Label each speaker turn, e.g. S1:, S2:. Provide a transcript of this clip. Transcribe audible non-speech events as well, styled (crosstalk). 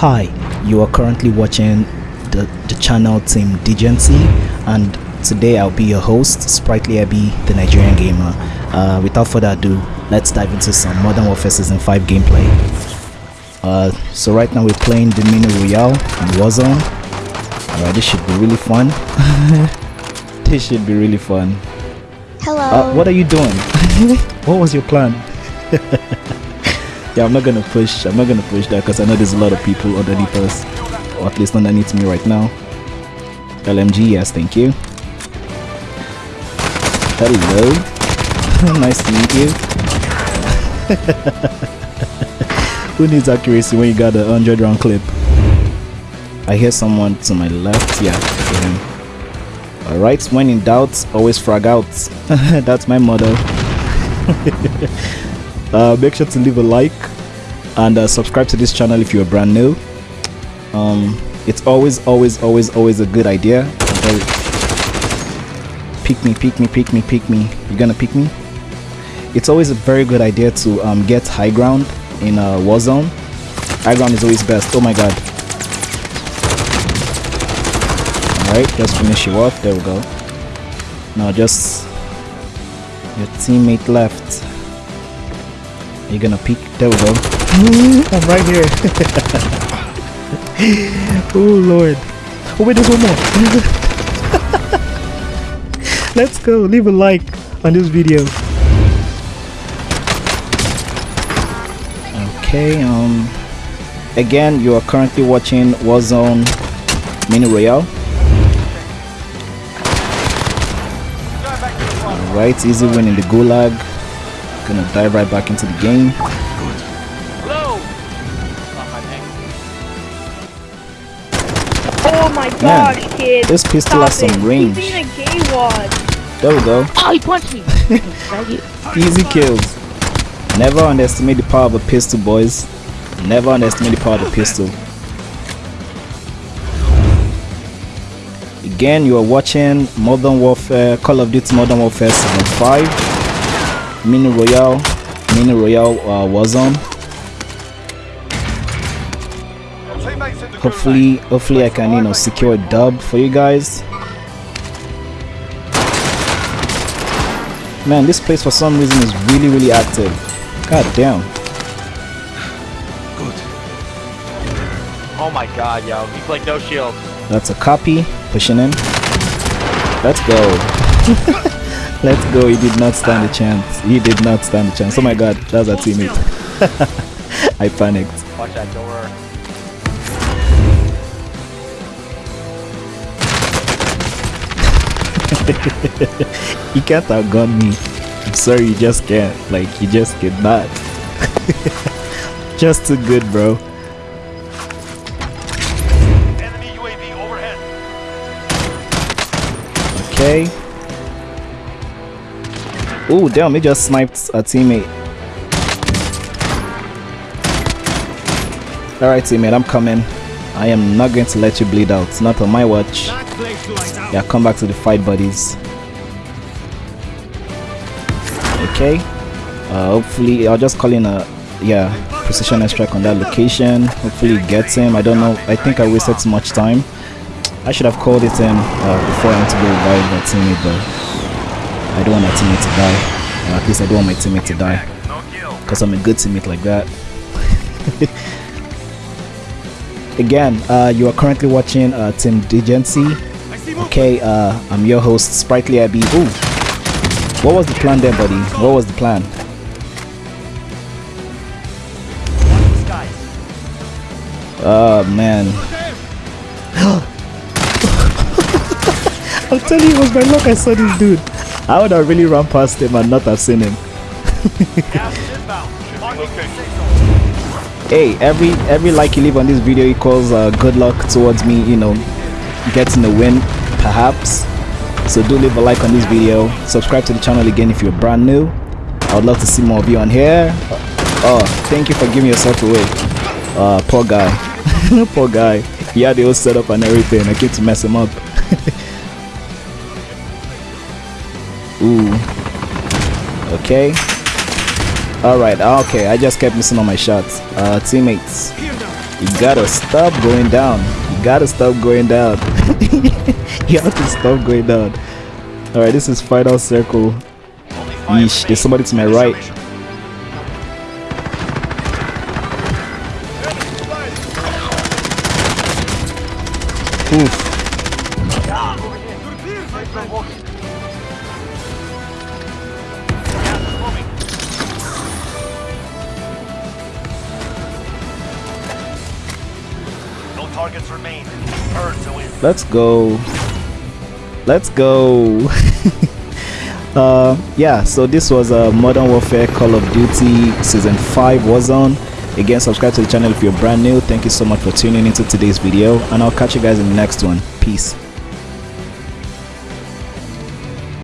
S1: Hi, you are currently watching the, the channel Team Degency and today I'll be your host, Sprightly Abby, the Nigerian gamer. Uh, without further ado, let's dive into some Modern Warfare Season 5 gameplay. Uh, so right now we're playing the Mini Royale in Warzone. Alright, this should be really fun. (laughs) this should be really fun.
S2: Hello.
S1: Uh, what are you doing? (laughs) what was your plan? (laughs) yeah, I'm not gonna push. I'm not gonna push that because I know there's a lot of people underneath us, or at least underneath me right now. LMG, yes, thank you. Hello. (laughs) nice to meet you. (laughs) Who needs accuracy when you got a 100 round clip? I hear someone to my left. Yeah, him. Alright, when in doubt, always frag out. (laughs) That's my motto. Uh, make sure to leave a like and uh, subscribe to this channel if you're brand new. Um, it's always, always, always, always a good idea. Pick me, pick me, pick me, pick me. You're gonna pick me? It's always a very good idea to um, get high ground in a uh, Warzone. High ground is always best. Oh my god. Alright, just finish you off. There we go. Now just your teammate left. You're gonna peek. There we go. I'm right here. (laughs) oh lord. Oh wait, there's one more. (laughs) Let's go. Leave a like on this video. Okay, um again you are currently watching Warzone Mini Royale. Alright, easy win in the gulag. Gonna dive right back into the game.
S2: Oh my gosh,
S1: Man,
S2: kid.
S1: This pistol
S2: Stop
S1: has some
S2: it.
S1: range.
S2: He's being a gay wad.
S1: There we go.
S3: Oh, he punched me! (laughs)
S1: Easy kills. Never underestimate the power of a pistol, boys. Never underestimate the power of a pistol. Again, you are watching Modern Warfare, Call of Duty Modern Warfare Season 5, Mini Royale, Mini Royale uh, Warzone. Hopefully, hopefully I can, you know, secure a dub for you guys. Man, this place for some reason is really, really active. God damn.
S4: good Oh my god, yo. He's like no shield.
S1: That's a copy. Pushing in. Let's go. (laughs) Let's go. He did not stand a chance. He did not stand a chance. Oh my god, that was a teammate. (laughs) I panicked.
S4: Watch that door. (laughs)
S1: you can't outgun me. I'm sorry, you just can't. Like, you just cannot. (laughs) just too good, bro.
S4: Enemy UAV overhead.
S1: Okay. Oh, damn, he just sniped a teammate. Alright, teammate, I'm coming. I am not going to let you bleed out. Not on my watch. Yeah, come back to the fight, buddies. Okay. Uh, hopefully, I'll just call in a yeah precision strike on that location. Hopefully, it gets him. I don't know. I think I wasted too much time. I should have called it in uh, before I went to go revive my teammate, but I don't want my teammate to die. Or at least I don't want my teammate to die. Because I'm a good teammate like that. (laughs) Again, uh, you are currently watching uh, Team Degency. Okay, uh, I'm your host, Sprightly Abby. Ooh, what was the plan there, buddy? What was the plan? Oh man. (laughs) I'm telling you, it was my luck I saw this dude. I would have really run past him and not have seen him. Hey every every like you leave on this video equals uh, good luck towards me you know getting the win perhaps. So do leave a like on this video. Subscribe to the channel again if you're brand new. I would love to see more of you on here. Oh thank you for giving yourself away. Uh poor guy. (laughs) Poor guy. He had the whole setup and everything. I came to mess him up (laughs) ooh okay Alright, okay, I just kept missing all my shots. Uh, teammates. You gotta stop going down. You gotta stop going down. (laughs) you have to stop going down. Alright, this is final circle. Yeesh, there's somebody to my right. Oof.
S4: Targets remain. Earn to win.
S1: Let's go. Let's go. (laughs) uh, yeah, so this was uh, Modern Warfare Call of Duty Season 5 Warzone. Again, subscribe to the channel if you're brand new. Thank you so much for tuning into today's video, and I'll catch you guys in the next one. Peace.